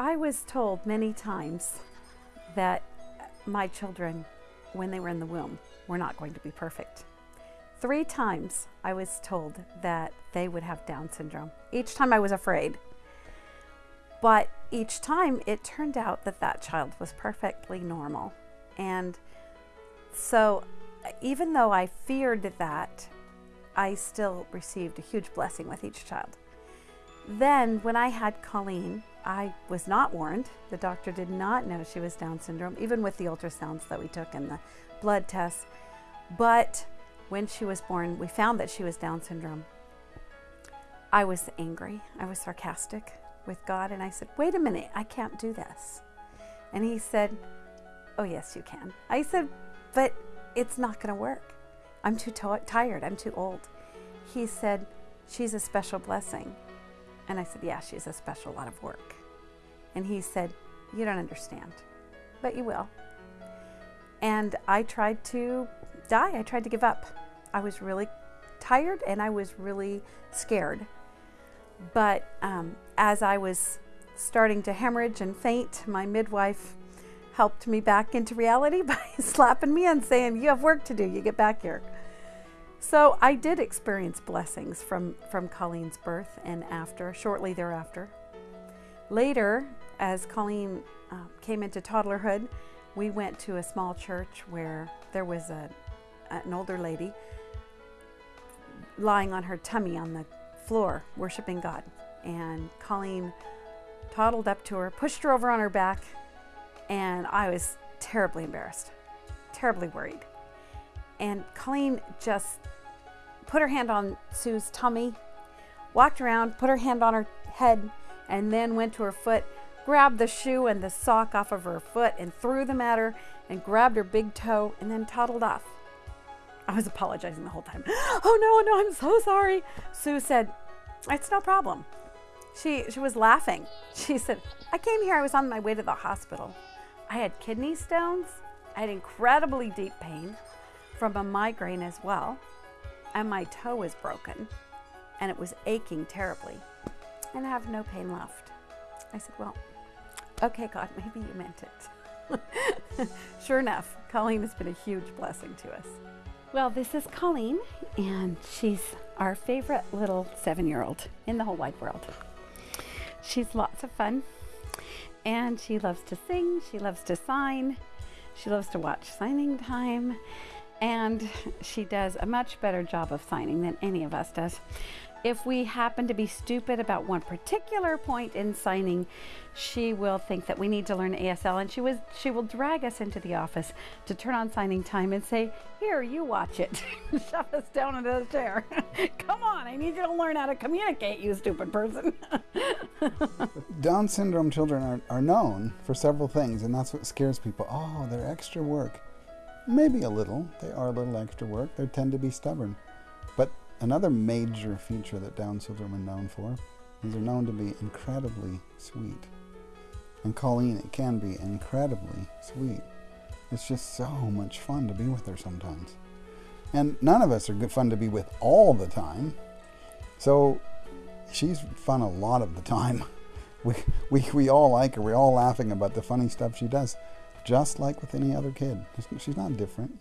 I was told many times that my children, when they were in the womb, were not going to be perfect. Three times I was told that they would have Down syndrome. Each time I was afraid. But each time it turned out that that child was perfectly normal. And so even though I feared that, I still received a huge blessing with each child. Then, when I had Colleen, I was not warned. The doctor did not know she was Down syndrome, even with the ultrasounds that we took and the blood tests. But when she was born, we found that she was Down syndrome. I was angry. I was sarcastic with God, and I said, Wait a minute, I can't do this. And He said, Oh, yes, you can. I said, But it's not going to work. I'm too tired. I'm too old. He said, She's a special blessing. And I said, Yeah, she's a special lot of work. And he said, You don't understand, but you will. And I tried to die. I tried to give up. I was really tired and I was really scared. But um, as I was starting to hemorrhage and faint, my midwife helped me back into reality by slapping me and saying, You have work to do. You get back here. So I did experience blessings from, from Colleen's birth and after, shortly thereafter. Later, as Colleen uh, came into toddlerhood, we went to a small church where there was a, an older lady lying on her tummy on the floor, worshiping God. And Colleen toddled up to her, pushed her over on her back, and I was terribly embarrassed, terribly worried. And Colleen just put her hand on Sue's tummy, walked around, put her hand on her head, and then went to her foot, grabbed the shoe and the sock off of her foot and threw them at her and grabbed her big toe and then toddled off. I was apologizing the whole time. Oh no, no, I'm so sorry. Sue said, It's no problem. She, she was laughing. She said, I came here, I was on my way to the hospital. I had kidney stones, I had incredibly deep pain from a migraine as well, and my toe was broken and it was aching terribly, and I have no pain left. I said, Well, okay, God, maybe you meant it. sure enough, Colleen has been a huge blessing to us. Well, this is Colleen, and she's our favorite little seven year old in the whole wide world. She's lots of fun, and she loves to sing, she loves to sign, she loves to watch signing time, and she does a much better job of signing than any of us does. If we happen to be stupid about one particular point in signing, she will think that we need to learn ASL and she was she will drag us into the office to turn on signing time and say, "Here, you watch it." Shove us down into the chair. Come on, I need you to learn how to communicate, you stupid person. Down syndrome children are, are known for several things, and that's what scares people. Oh, they're extra work. Maybe a little. They are a little extra work. They tend to be stubborn. But another major feature that Down syndrome are known for is they're known to be incredibly sweet. And Colleen, it can be incredibly sweet. It's just so much fun to be with her sometimes. And none of us are good fun to be with all the time. So she's fun a lot of the time. We, we, we all like her. We're all laughing about the funny stuff she does just like with any other kid. She's not different.